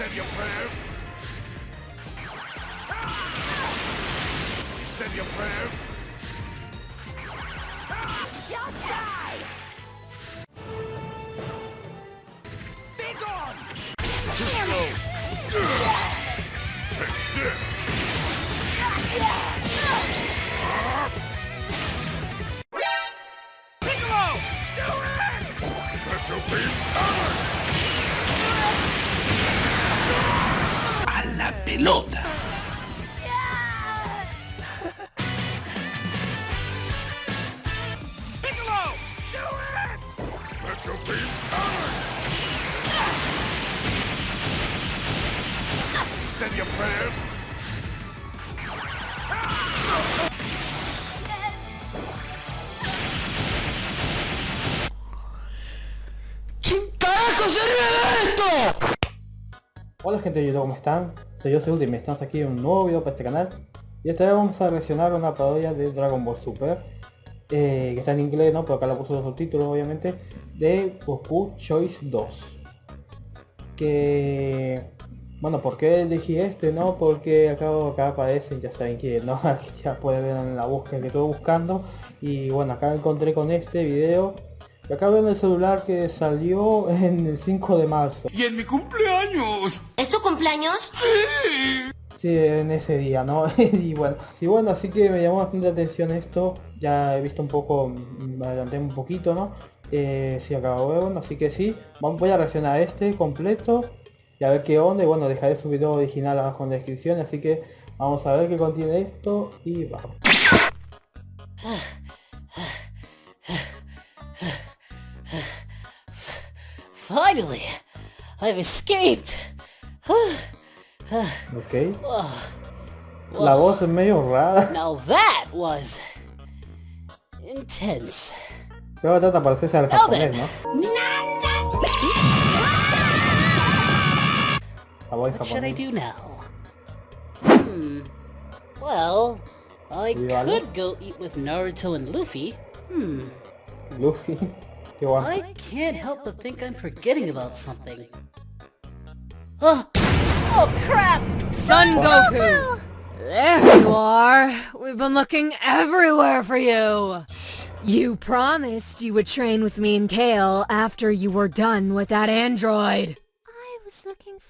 said your prayers? You said your prayers? Just die! Said your prayers? ¿Quién carajo sería esto? Hola gente de YouTube, ¿cómo están? Soy yo, soy Ultimate, estamos aquí en un nuevo video para este canal Y esta vez vamos a reaccionar a una parodia de Dragon Ball Super eh, Que está en inglés, ¿no? Pero acá la puso los subtítulos, obviamente De Goku Choice 2 Que... Bueno, ¿por qué elegí este, no? Porque acá, acá aparecen, ya saben que no, Aquí ya pueden ver en la búsqueda que estuve buscando Y bueno, acá encontré con este video y acá veo en el celular que salió en el 5 de marzo ¡Y en mi cumpleaños! ¿Es tu cumpleaños? Sí, en ese día, ¿no? y bueno, sí, bueno, así que me llamó bastante la atención esto. Ya he visto un poco, me adelanté un poquito, ¿no? Eh, sí, acabo de ver, bueno, así que sí, vamos, voy a reaccionar a este completo y a ver qué onda. Y bueno, dejaré su video original abajo en la descripción, así que vamos a ver qué contiene esto y vamos. Finally, I've escaped. Ok. La voz es medio rara. Now that was intense. Pero trata parecerse al japonés, ¿no? La voz What should I do now? Hmm. Well, I Vale. could go eat with Naruto and Luffy. Hmm. Luffy. Qué guapo. I can't help but think I'm forgetting about something. Oh, oh crap! Son Goku! There you are! We've been looking everywhere for you! You promised you would train with me and Kale after you were done with that android!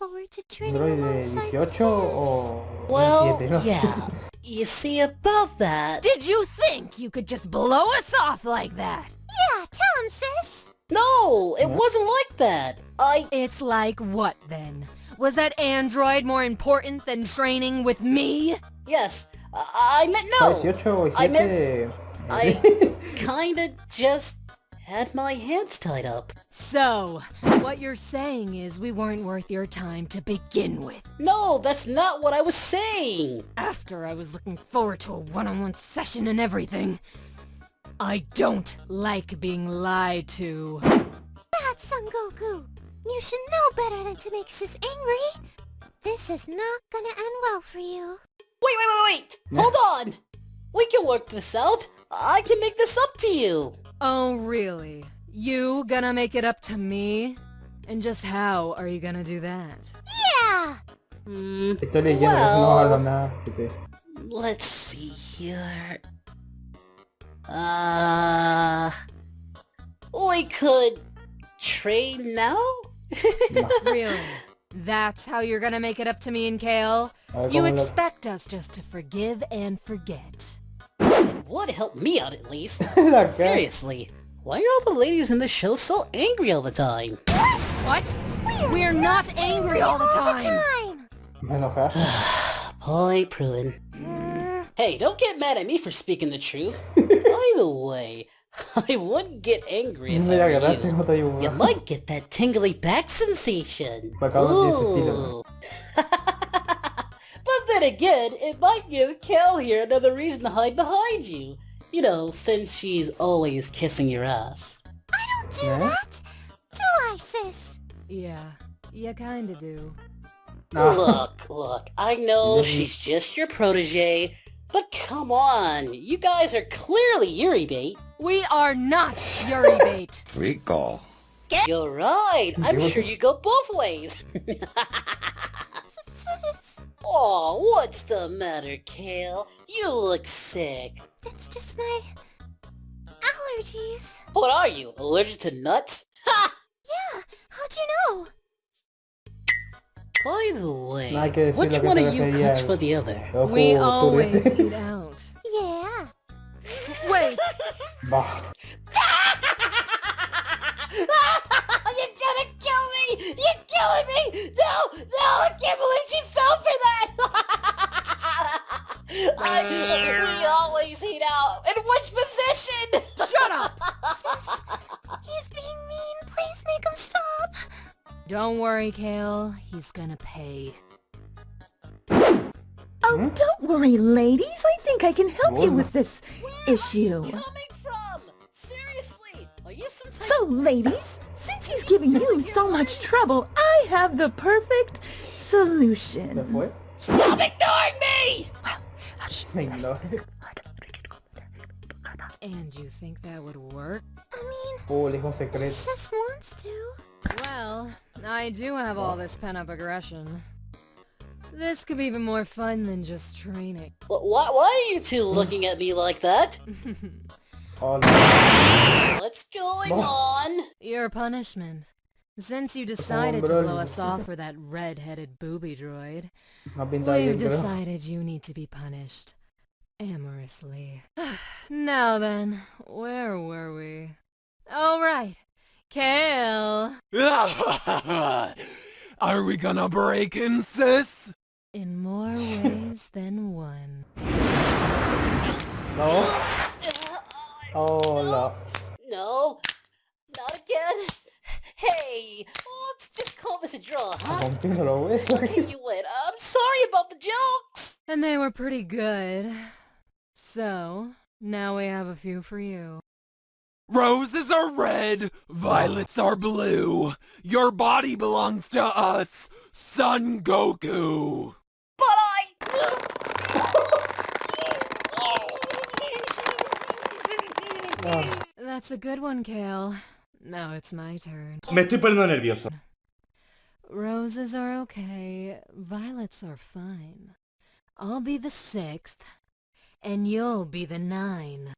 ¿Android alongside 18 Well, 17? No sé. yeah. You see, about that... Did you think you could just blow us off like that? Yeah, tell him, sis. No, it wasn't like that. I... It's like what then? Was that android more important than training with me? Yes, I, I meant no. 18 o I 17. meant- I kinda just had my hands tied up. So, what you're saying is we weren't worth your time to begin with. No, that's not what I was saying. After I was looking forward to a one-on-one session and everything. I don't like being lied to. Bad Son Goku. You should know better than to make Sis angry. This is not gonna end well for you. Wait, wait, wait, wait! Hold on! We can work this out. I can make this up to you. Oh, really? You gonna make it up to me? And just how are you gonna do that? Yeah! Hmm, Estoy leyendo, no hablo well, nada. Este, let's see here. Uh... We could... train now? Really? That's how you're gonna make it up to me and Kale? You expect us just to forgive and forget. It would help me out at least. La cara. Seriously, why are all the ladies in the show so angry all the time? What? What? We're not angry all the time! Time! Me enoja. Point proven. Hey, don't get mad at me for speaking the truth. By the way, I wouldn't get angry if I were gracias, you. no You might get that tingly back sensation. Bacalao tiene su estilo, Ooh. But then again, it might give Kel here another reason to hide behind you. You know, since she's always kissing your ass. I don't do Yeah? that! Do I, sis? Yeah, you kinda do. Look, look, I know she's just your protege, but come on, you guys are clearly Yuri bait. We are not Yuri bait! Rico. You're right, I'm sure you go both ways. Oh, what's the matter, Kale? You look sick. It's just my allergies. What are you, allergic to nuts? Ha! Yeah, how'd you know? By the way, No hay que decir which one se of you refería cooks al- for the other? We always turete. eat out. Yeah. Wait, Bah. You're gonna kill me! You're killing me! No! No! I can't believe she we always eat out. In which position? shut up! He's being mean. Please make him stop. Don't worry, Kale. He's gonna pay. Oh, don't worry, ladies. I think I can help you with this issue. Coming from? Seriously? Are you some type So, ladies, since he's giving you so much trouble, I have the perfect solution. Stop ignoring me! Me ignora. And you think that would work? I mean, Oh, el hijo secreto. Sis wants to. Well, I do have all this pent-up aggression. This could be even more fun than just training. Wh- Why, why are you two looking at me like that? Oh, no. What's going Oh. on? Your punishment. Since you decided to blow us off for that red-headed booby droid, No we've decided you need to be punished. Amorously. now then, where were we? Oh right, Kale! Are we gonna break in, sis? In more ways than one. No. Uh, uh, Hola. No, not again. Hey, let's just call this a draw, huh? Rompiendo los huesos. You win. I'm sorry about the jokes. And they were pretty good. So, now we have a few for you. Roses are red, violets are blue. Your body belongs to us, Son Goku. But I... That's a good one, Kale. Now it's my turn. Me estoy poniendo nervioso. Roses are okay, violets are fine. I'll be the sixth, and you'll be the nine.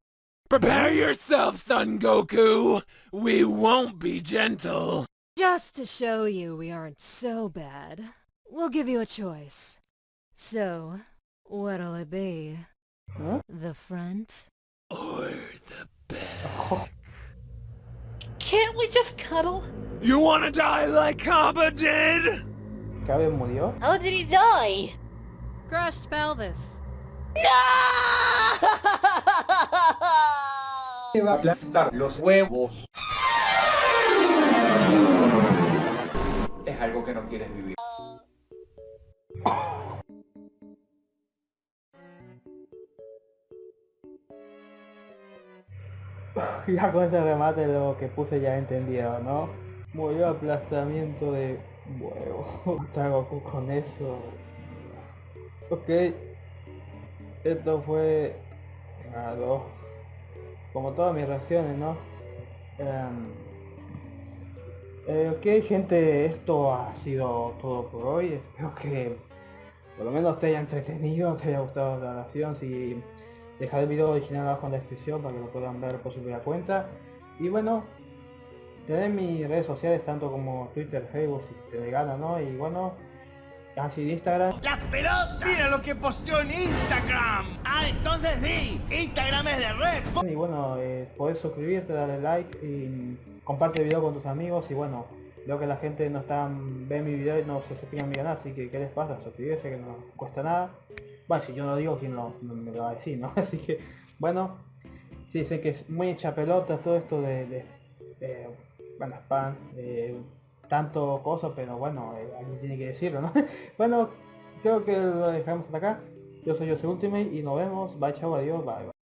Prepare yourself, Son Goku. We won't be gentle. Just to show you we aren't so bad, we'll give you a choice. So, what'll it be? Huh? The front? Or the back. Oh. Can't we just cuddle? You wanna die like Kaba did? ¿Cabe murió? How did he die? Crushed pelvis. No! Te va a aplastar los huevos. Es algo que no quieres vivir. Ya con ese remate lo que puse ya he entendido, ¿no? Murió aplastamiento de huevo. Está Goku con eso. Ok. Esto fue... Como todas mis reacciones, ¿no? Em, eh, ok gente, esto ha sido todo por hoy. Espero que por lo menos te haya entretenido, te haya gustado la relación. Si dejaré el video original abajo en la descripción para que lo puedan ver por su propia cuenta. Y bueno, tener mis redes sociales tanto como Twitter, Facebook, si te dé gana, ¿no? Y bueno, así de Instagram. ¡La pelota! ¡Mira lo que posteó en Instagram! Ah, entonces sí, Instagram es de red. Y bueno, eh, podés suscribirte, darle like y comparte el video con tus amigos y bueno, veo que la gente no está ve mi video y no se a mi canal, así que ¿qué les pasa? Suscribirse que no cuesta nada. Bueno, si yo no digo, ¿quién lo, me lo va a decir, no? Así que, bueno, sí, sé que es muy hecha pelota todo esto de, de, de, bueno, spam, eh, tanto cosas, pero bueno, eh, alguien tiene que decirlo, ¿no? bueno, creo que lo dejamos hasta acá. Yo soy Jose Ultimate y nos vemos. Bye, chao, adiós, bye. bye.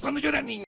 Cuando yo era niño?